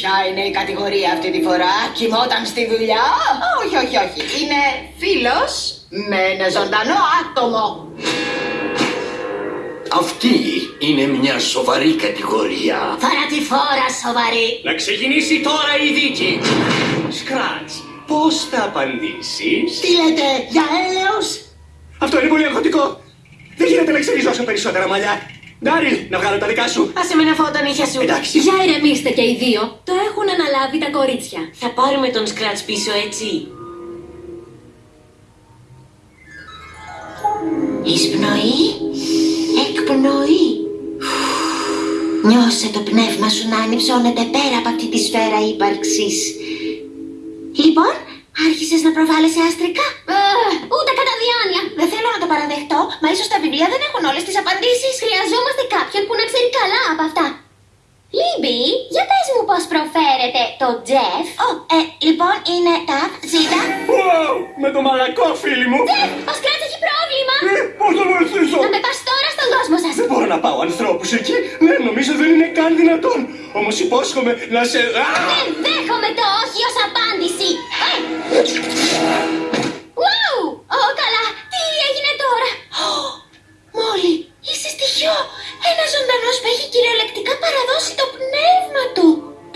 Ποια είναι η κατηγορία αυτή τη φορά, κοιμόταν στη δουλειά; Όχι, όχι, όχι. Είναι φίλος με ένα ζωντανό άτομο. Αυτή είναι μια σοβαρή κατηγορία. Θανατηφόρα σοβαρή. Να ξεκινήσει τώρα η δίκη. Σκράτς, πώς θα απαντήσεις; Τι λέτε, για έλεος; Αυτό είναι πολύ αγχωτικό. Δεν γίνεται να ξεριζώσω περισσότερα μαλλιά. Ντάριλ, να βγάλω τα δικά σου. Άσε με να φάω τα νύχια σου. Εντάξει. Για ηρεμήστε και οι δύο. Το έχουν αναλάβει τα κορίτσια. Θα πάρουμε τον Σκράτς πίσω, έτσι. Εισπνοή, εκπνοή. Νιώσε το πνεύμα σου να ανυψώνεται πέρα από αυτή τη σφαίρα ύπαρξης. Λοιπόν, άρχισες να προβάλλεσαι αστρικά. Ε, ούτε κατά διάνοια. Δεν θέλω να το παραδεχτώ, μα ίσως τα βιβλία δεν έχουν όλες τις απαντήσεις. Χρειαζόμαστε κάποιον που να ξέρει καλά από αυτά. Λίμπι, για πες μου πώς προφέρεται το Τζεφ. Ω, ε, λοιπόν είναι τα ζήτα. Wow, με το μαλακό, φίλοι μου. Τζεφ, ο Σκράτς έχει πρόβλημα. Ε, πώς θα βοηθήσω; Να με πας τώρα στον κόσμο σας. Δεν μπορώ να πάω ανθρώπους εκεί. Δεν νομίζω δεν είναι καν δυνατόν. Όμως υπόσχομαι να σε... Α! Δεν δέχομαι το όχι ως απάντηση. Ε! Wow! Ω, καλά. Τι έγινε τώρα; Ω, Μόλι, είσαι στοιχειό. Ένα ζωντανός που έχει κυριολεκτικά παραδώσει το πνεύμα του.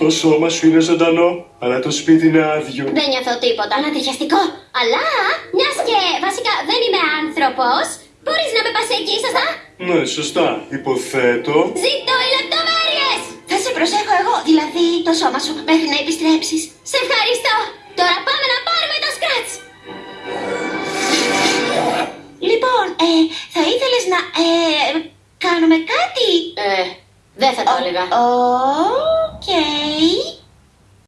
Το σώμα σου είναι ζωντανό, αλλά το σπίτι είναι άδειο. Δεν νιώθω τίποτα. Ανατριχιαστικό. Αλλά, μιας και βασικά δεν είμαι άνθρωπος, μπορείς να με πας εκεί, σωστά; Ναι, σωστά. Υποθέτω. Ζήτω οι λεπτομέρειες. Θα σε προσέχω εγώ, δηλαδή το σώμα σου, μέχρι να επιστρέψεις. Σε ευχαριστώ. Τώρα πάμε να πάρουμε το σκράτς. Λοιπόν, ε, θα ήθελες να, ε, κάνουμε κάτι; Ε, δεν θα το έλεγα. Okay.